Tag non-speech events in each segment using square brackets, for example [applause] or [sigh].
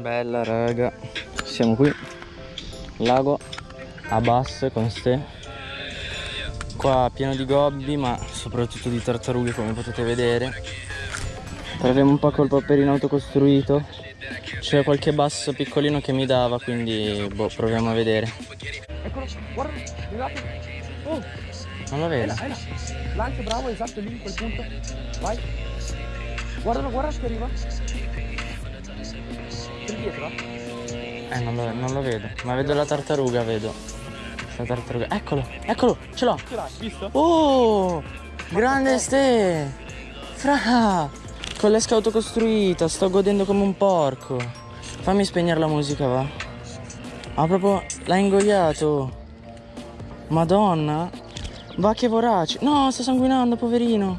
Bella raga, siamo qui, lago a basse con ste. Qua pieno di gobbi ma soprattutto di tartarughe come potete vedere. Proviamo un po' col paperino autocostruito. C'è qualche basso piccolino che mi dava quindi boh, proviamo a vedere. Eccolo, guarda, arrivato. Oh, Non lo vedo. è là. Lancio bravo, esatto lì, in quel punto. Vai. Guardalo, guarda che arriva. Dietro, eh? Eh non lo, non lo vedo, ma vedo la tartaruga, vedo. La tartaruga. Eccolo, eccolo, ce l'ho. Ce l'hai, visto? Oh, grande ste! Fra! Con l'esca autocostruita, sto godendo come un porco. Fammi spegnere la musica, va. Ah, proprio l'ha ingoiato. Madonna. Va che vorace. No, sta sanguinando, poverino.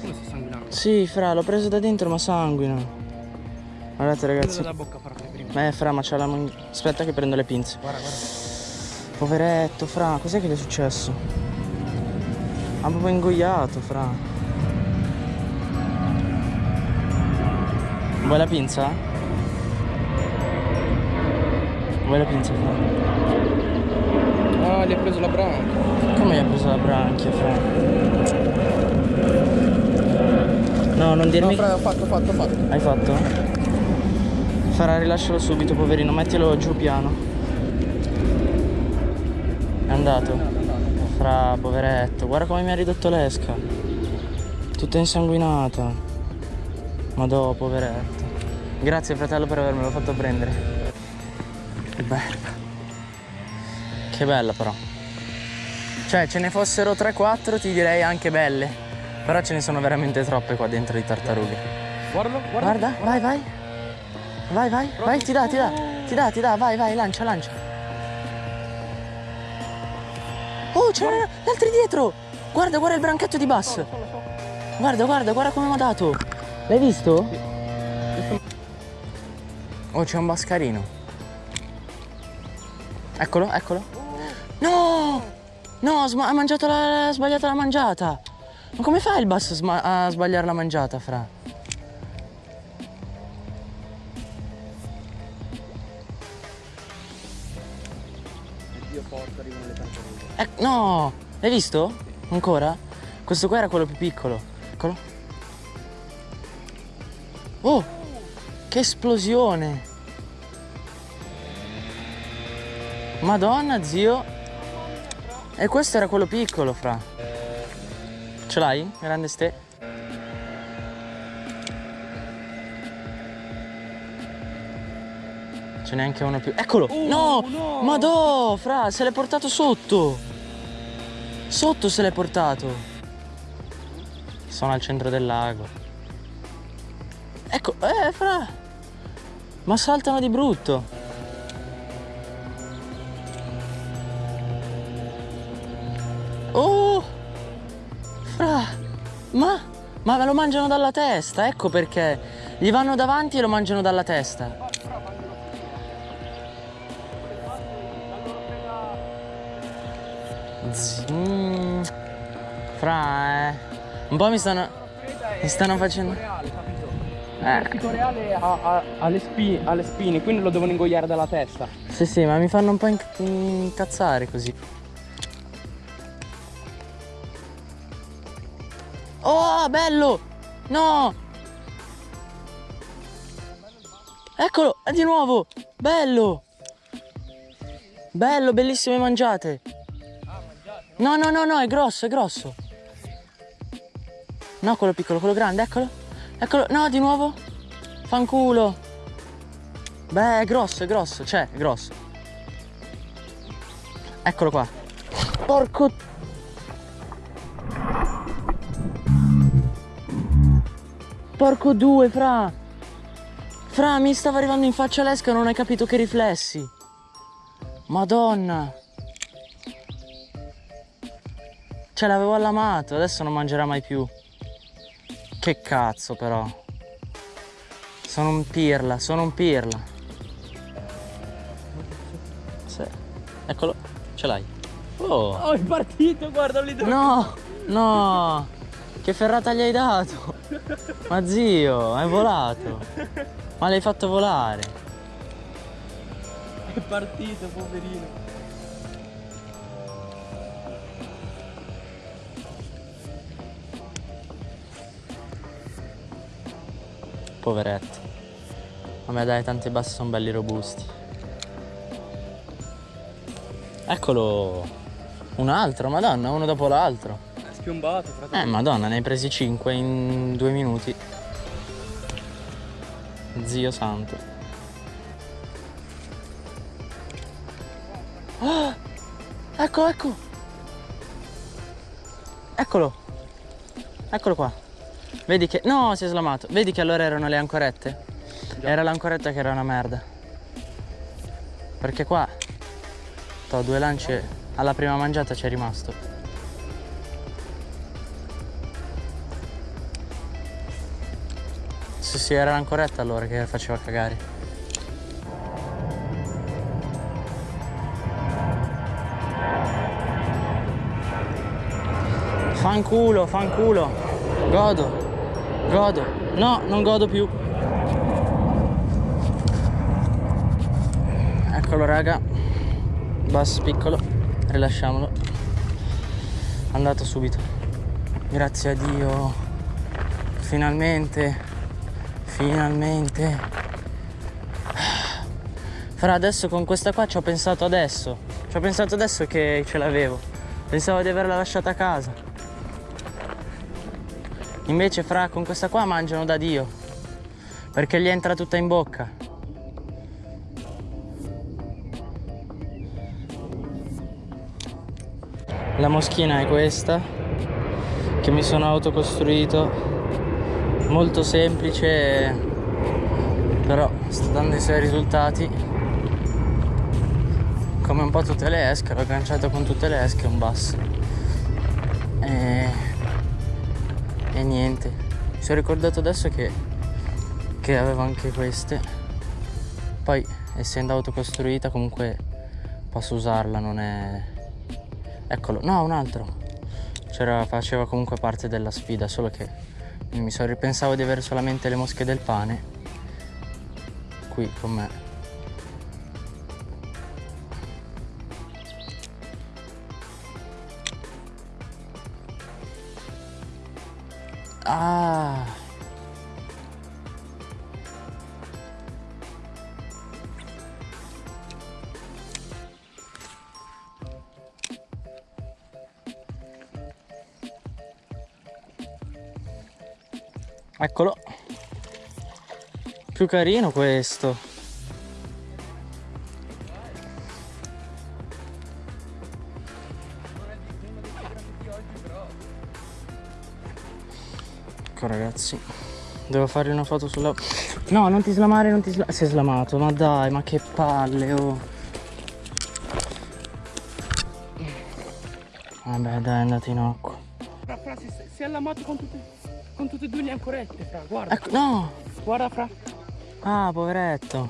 Come sta sanguinando? Sì, fra, l'ho preso da dentro, ma sanguina. Guardate, ragazzi. bocca farti prima. Eh, fra, ma c'ha la man- Aspetta che prendo le pinze. Guarda, guarda. Poveretto, fra, cos'è che gli è successo? Ha proprio ingoiato, fra. Vuoi la pinza? Vuoi la pinza, fra? Ah, gli ha preso la branca. Come gli ha preso la branchia, fra? No, non No, dirmi... fra, ho fatto, ho fatto, ho fatto. Hai fatto? Farà, rilascialo subito, poverino, mettilo giù piano. È andato? Fra, poveretto, guarda come mi ha ridotto l'esca. Tutta insanguinata. Madò, poveretto. Grazie fratello per avermelo fatto prendere. Che bella. Che bella però. Cioè, ce ne fossero 3-4 ti direi anche belle. Però ce ne sono veramente troppe qua dentro di tartarughe. Guardalo, guarda. Guarda, vai, vai. Vai, vai, vai, ti dà, ti dà, ti dà, ti dà, vai, vai, lancia, lancia. Oh, c'erano gli altri dietro! Guarda, guarda il branchetto di bus. Guarda, guarda, guarda come mi ha dato. L'hai visto? Oh, c'è un bascarino. Eccolo, eccolo. No! No, ha mangiato la, ha sbagliato la mangiata. Ma come fa il bus a sbagliare la mangiata, fra? No! Hai visto? Ancora? Questo qua era quello più piccolo. Eccolo. Oh! Che esplosione! Madonna, zio! E questo era quello piccolo, fra. Ce l'hai? Grande ste? Ce n'è anche uno più. Eccolo! no! no! Madò, fra, se l'è portato sotto! Sotto se l'è portato! Sono al centro del lago. Ecco, eh, fra! Ma saltano di brutto! Oh! Fra! Ma? Ma lo mangiano dalla testa, ecco perché. Gli vanno davanti e lo mangiano dalla testa. Mm, fra, eh. Un po' mi stanno. Mi stanno facendo. Reale, capito? Eh. Il pito reale ha, ha- ha le spi- ha le spine, quindi lo devono ingoiare dalla testa. Sì, sì, ma mi fanno un po' inc- incazzare così. Oh, bello! No! Eccolo, è di nuovo! Bello! Bello, bellissime mangiate! No, no, no, no, è grosso, è grosso! No, quello piccolo, quello grande, eccolo! Eccolo, no, di nuovo! Fanculo! Beh, è grosso, è grosso, cioè, è grosso. Eccolo qua. Porco... Porco due, fra. Fra, mi stava arrivando in faccia l'esca e non hai capito che riflessi. Madonna. Ce l'avevo allamato, adesso non mangerà mai più. Che cazzo, però. Sono un pirla, sono un pirla. Sì. Eccolo, ce l'hai. Oh. Oh, è partito, guarda lì dove... No, no. Che ferrata gli hai dato? Ma zio, è volato. Ma l'hai fatto volare. È partito, poverino. Poveretti. Vabbè dai, tanti bassi sono belli robusti. Eccolo. Un altro, madonna, uno dopo l'altro. È spiombato, fratello. Eh, madonna, ne hai presi 5 in due minuti. Zio santo. Ah! Ecco, ecco. Eccolo. Eccolo qua. Vedi che... No, si è slamato. Vedi che allora erano le ancorette? Era l'ancoretta che era una merda. Perché qua... Ho due lance... Alla prima mangiata c'è rimasto. Sì, sì, era l'ancoretta allora che faceva cagare. Fanculo, fanculo. Godo. Godo. No, non godo più. Eccolo raga. Bass piccolo. Rilasciamolo. Andato subito. Grazie a Dio. Finalmente. Finalmente. Fra adesso con questa qua ci ho pensato adesso. Ci ho pensato adesso che ce l'avevo. Pensavo di averla lasciata a casa. Invece fra con questa qua mangiano da Dio. Perché gli entra tutta in bocca. La moschina è questa che mi sono autocostruito. Molto semplice, però sta dando i suoi risultati. Come un po' tutte le esche, l'ho agganciato con tutte le esche un basso. Mi sono ricordato adesso che, che avevo anche queste. Poi essendo autocostruita comunque posso usarla, non è Eccolo, no, un altro. Faceva comunque parte della sfida, solo che mi sono ripensavo di avere solamente le mosche del pane qui con me. Ah! Eccolo. Più carino questo. Ecco ragazzi. Devo fare una foto sulla... No, non ti slamare, non ti slamare. Si è slamato, ma dai, ma che palle, oh. Vabbè, dai, è andato in acqua. Fra, fra, si, si è allamato con tutte, con tutte e due le ancorette, fra, guarda. Ecco, no! Guarda, fra. Ah, poveretto.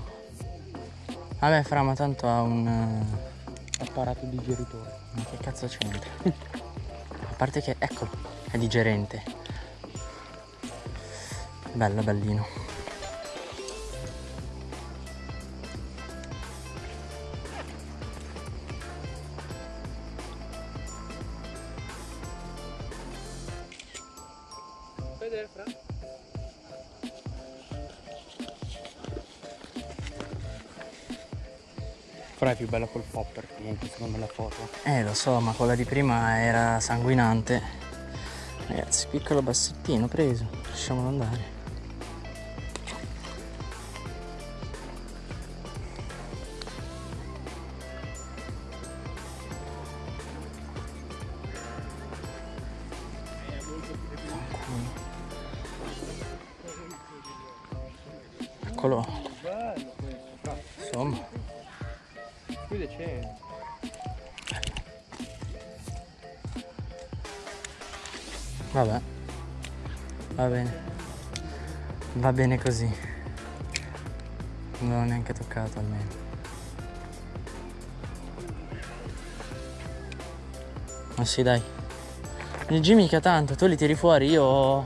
Vabbè, fra, ma tanto ha un... eh, Apparato digeritore. Ma che cazzo c'entra? [laughs] A parte che, eccolo, è digerente. Bello, bellino. Vedere, fra. Fra è più bella col popper, niente, secondo me la foto. Eh, lo so, ma quella di prima era sanguinante. Ragazzi, piccolo bassettino preso. Lasciamolo andare. Insomma. Qui decente. Vabbè. Va bene. Va bene così. Non l'ho neanche toccato almeno. Ma sì dai. Il G mica tanto, tu li tiri fuori, io...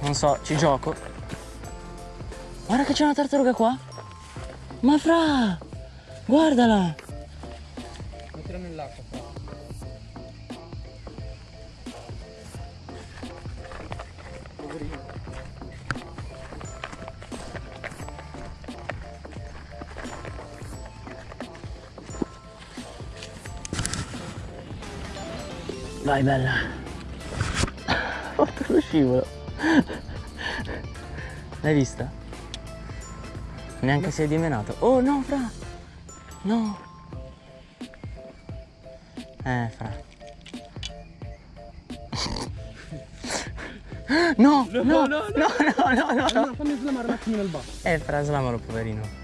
Non so, ci gioco. Guarda che c'è una tartaruga qua. Ma fra! Guardala! Mettila nell'acqua. fra. Poverino. Vai bella. Ho fatto lo scivolo. L'hai vista? Neanche si è dimenato. Oh no, fra! No! Eh, fra. [laughs] No, no, no, no, no, no, no, no. Allora fammi slamare un attimino il basso. Eh, fra, slamalo, poverino.